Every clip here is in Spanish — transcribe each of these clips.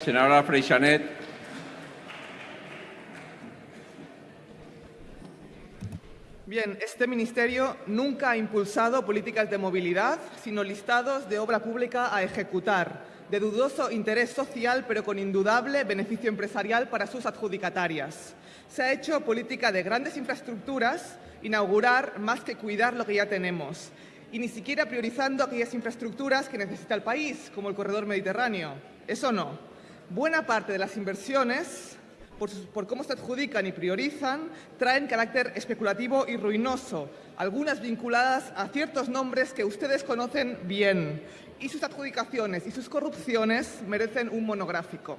Senadora Freixanet. Bien, este ministerio nunca ha impulsado políticas de movilidad, sino listados de obra pública a ejecutar, de dudoso interés social, pero con indudable beneficio empresarial para sus adjudicatarias. Se ha hecho política de grandes infraestructuras, inaugurar más que cuidar lo que ya tenemos, y ni siquiera priorizando aquellas infraestructuras que necesita el país, como el corredor mediterráneo. Eso no. Buena parte de las inversiones por, cómo se adjudican y priorizan, traen carácter especulativo y ruinoso, algunas vinculadas a ciertos nombres que ustedes conocen bien, y sus adjudicaciones y sus corrupciones merecen un monográfico.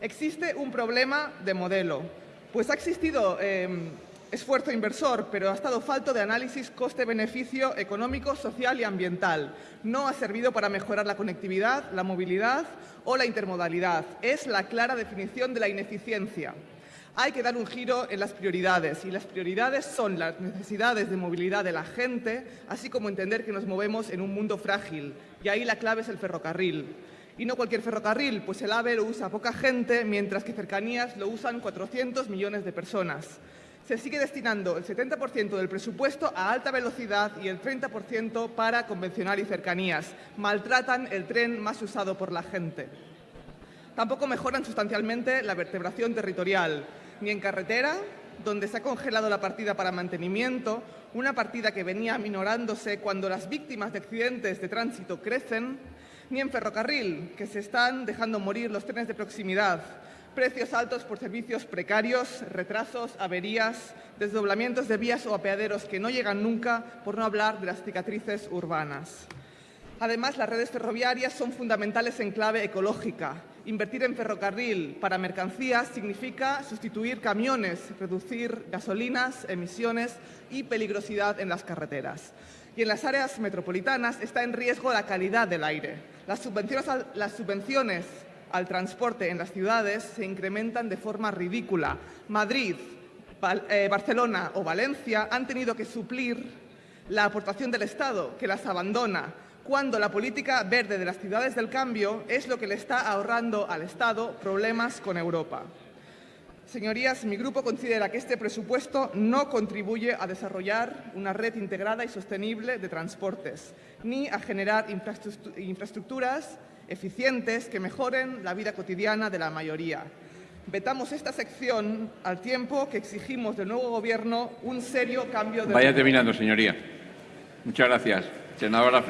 Existe un problema de modelo, pues ha existido em, esfuerzo inversor, pero ha estado falto de análisis coste-beneficio económico, social y ambiental. No ha servido para mejorar la conectividad, la movilidad o la intermodalidad. Es la clara definición de la ineficiencia. Hay que dar un giro en las prioridades y las prioridades son las necesidades de movilidad de la gente, así como entender que nos movemos en un mundo frágil y ahí la clave es el ferrocarril. Y no cualquier ferrocarril, pues el AVE lo usa poca gente, mientras que cercanías lo usan 400 millones de personas se sigue destinando el 70% del presupuesto a alta velocidad y el 30% para convencional y cercanías. Maltratan el tren más usado por la gente. Tampoco mejoran sustancialmente la vertebración territorial, ni en carretera, donde se ha congelado la partida para mantenimiento, una partida que venía minorándose cuando las víctimas de accidentes de tránsito crecen, ni en ferrocarril, que se están dejando morir los trenes de proximidad, precios altos por servicios precarios, retrasos, averías, desdoblamientos de vías o apeaderos que no llegan nunca, por no hablar de las cicatrices urbanas. Además, las redes ferroviarias son fundamentales en clave ecológica. Invertir en ferrocarril para mercancías significa sustituir camiones, reducir gasolinas, emisiones y peligrosidad en las carreteras. Y en las áreas metropolitanas está en riesgo la calidad del aire. Las subvenciones, al transporte en las ciudades se incrementan de forma ridícula. Madrid, eh, Barcelona o Valencia han tenido que suplir la aportación del Estado, que las abandona, cuando la política verde de las ciudades del cambio es lo que le está ahorrando al Estado problemas con Europa. Señorías, mi grupo considera que este presupuesto no contribuye a desarrollar una red integrada y sostenible de transportes, ni a generar infraestructuras eficientes que mejoren la vida cotidiana de la mayoría. Vetamos esta sección al tiempo que exigimos del nuevo Gobierno un serio cambio de... Vaya terminando, señoría. Muchas gracias. Senadora